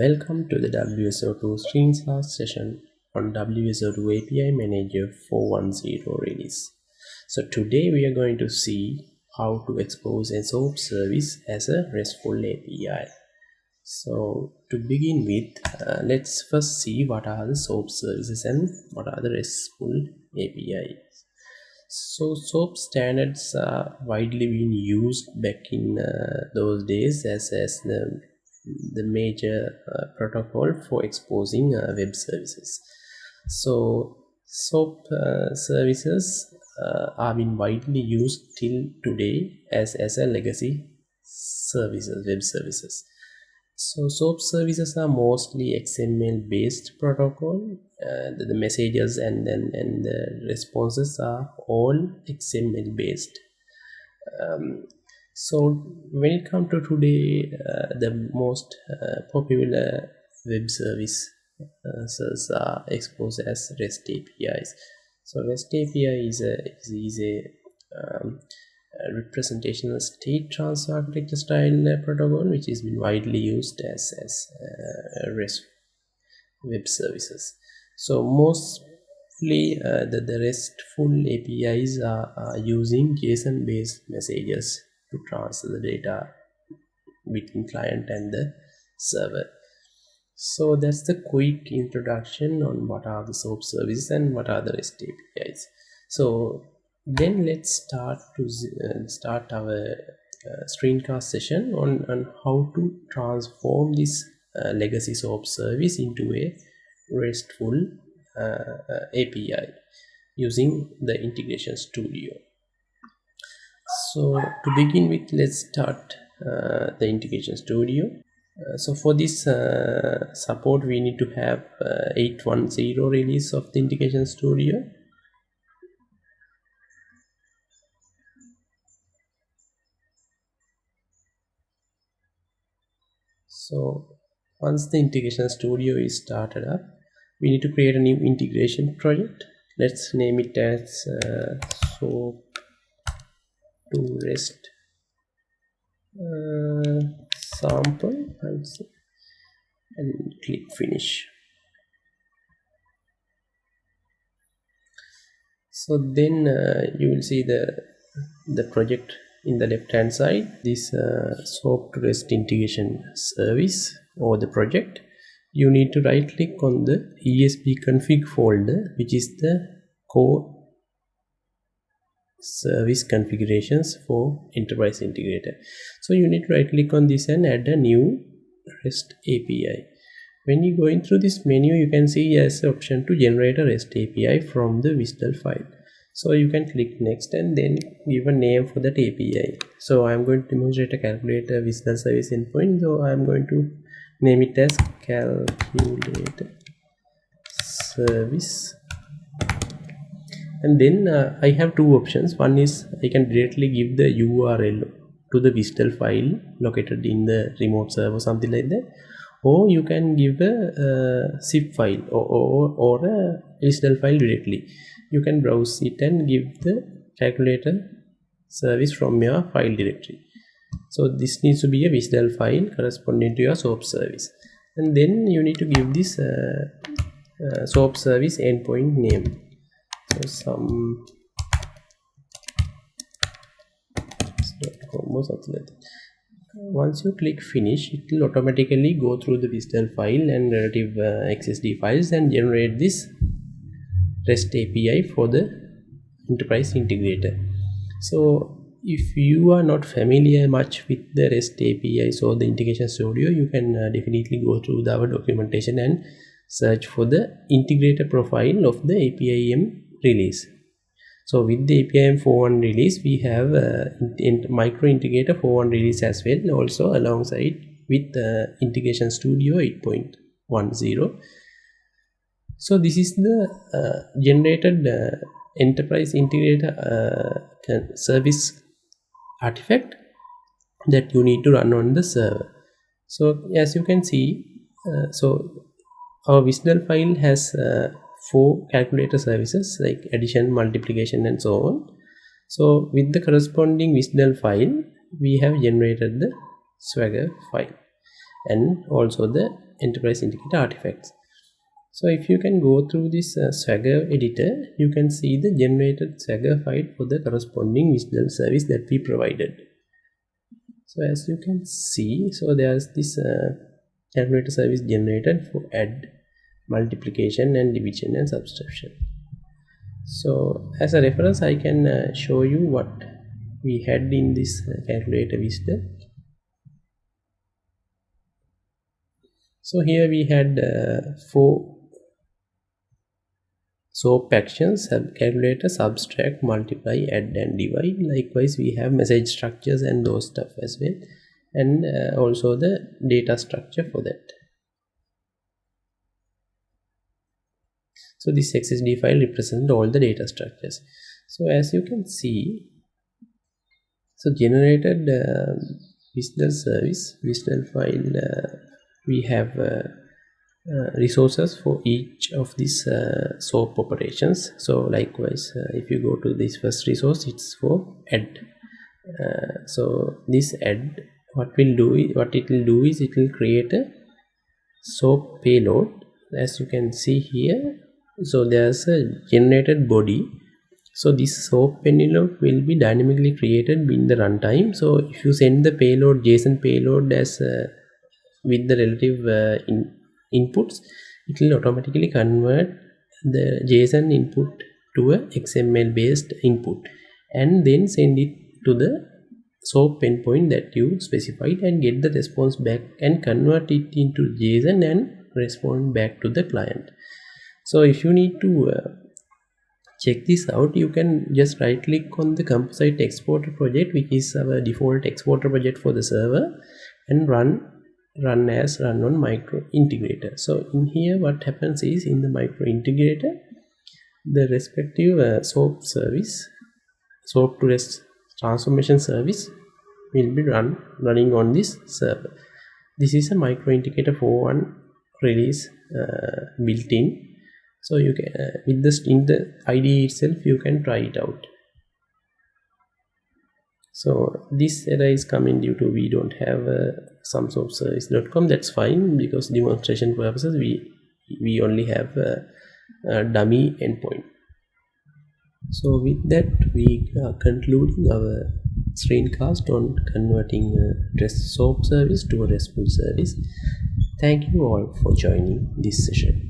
Welcome to the WSO2 screencast session on WSO2 API Manager 410 release. So today we are going to see how to expose a SOAP service as a RESTful API. So to begin with, uh, let's first see what are the SOAP services and what are the RESTful APIs. So SOAP standards are widely being used back in uh, those days as, as the the major uh, protocol for exposing uh, web services. So SOAP uh, services are being widely used till today as, as a legacy services web services. So SOAP services are mostly XML based protocol uh, the, the, messages and then and the responses are all XML based. Um, so when it comes to today uh, the most uh, popular web service uh, are exposed as rest apis so rest api is a is, a, um, state transfer architecture style protocol which has been widely used as as uh, rest web services. So mostly uh, the, the restful apis are, are using json based messages to transfer the data between client and the server. So that's the quick introduction on what are the soap services and what are the rest apis. So then let's start to uh, start our uh, screencast session on, on how to transform this uh, legacy soap service into a restful uh, uh, api using the integration studio so to begin with let's start uh, the integration studio. Uh, so for this uh, support we need to have uh, 810 release of the integration studio. So once the integration studio is started up we need to create a new integration project. Let's name it as uh, so to rest. Uh, sample and click finish. So then uh, you will see the the project in the left hand side. This uh, soap to rest integration service or the project. You need to right click on the ESB config folder which is the core service configurations for enterprise integrator. So you need to right click on this and add a new rest api when you going through this menu you can see as option to generate a rest api from the WSDL file. So you can click next and then give a name for that api so i'm going to demonstrate a calculator WSDL service endpoint. So i'm going to name it as calculator service and then uh, I have two options. One is I can directly give the URL to the WSDL file located in the remote server something like that. Or you can give a, a zip file or, or, or a WSDL file directly. You can browse it and give the calculator service from your file directory. So this needs to be a WSDL file corresponding to your SOAP service. And then you need to give this uh, uh, SOAP service endpoint name some. Something like once you click finish it will automatically go through the WSDL file and relative uh, XSD files and generate this REST API for the enterprise integrator. So if you are not familiar much with the REST api or the integration studio you can uh, definitely go through the, our documentation and search for the integrator profile of the APIM release. So with the APIM 4.1 release we have uh, in micro integrator 4.1 release as well also alongside with uh, integration studio 8.10 so this is the uh, generated uh, enterprise integrator uh, service artifact that you need to run on the server. So as you can see uh, so our WSDL file has four calculator services like addition multiplication and so on. So with the corresponding WSDL file we have generated the swagger file and also the enterprise integrator artifacts. So if you can go through this uh, swagger editor you can see the generated swagger file for the corresponding WSDL service that we provided. So as you can see so there's this uh, calculator service generated for add multiplication and division and subtraction. So as a reference i can uh, show you what we had in this calculator WSDL so here we had uh, four SOAP actions have calculator subtract multiply add and divide. Likewise we have message structures and those stuff as well. And uh, also the data structure for that so this xsd file represents all the data structures. So as you can see so generated uh, business service business file uh, we have uh, uh, resources for each of these uh, soap operations. So likewise uh, if you go to this first resource it's for add. Uh, so this add what will do is, what it will do is it will create a soap payload. As you can see here so there's a generated body. So this soap payload will be dynamically created in the runtime. So if you send the payload json payload as uh, with the relative uh, in inputs it will automatically convert the json input to a xml based input and then send it to the soap endpoint that you specified and get the response back and convert it into json and respond back to the client so if you need to uh, check this out you can just right click on the composite exporter project which is our default exporter project for the server and run run as run on micro integrator. So in here what happens is in the micro integrator the respective uh, soap service soap to rest transformation service will be run running on this server. This is a micro integrator 4.1 release uh, built in so you can uh, with this in the IDE itself you can try it out. So this error is coming due to we don't have uh, service.com that's fine because demonstration purposes we we only have a, a dummy endpoint. So with that we are concluding our screencast on converting a REST SOAP service to a RESTful service. Thank you all for joining this session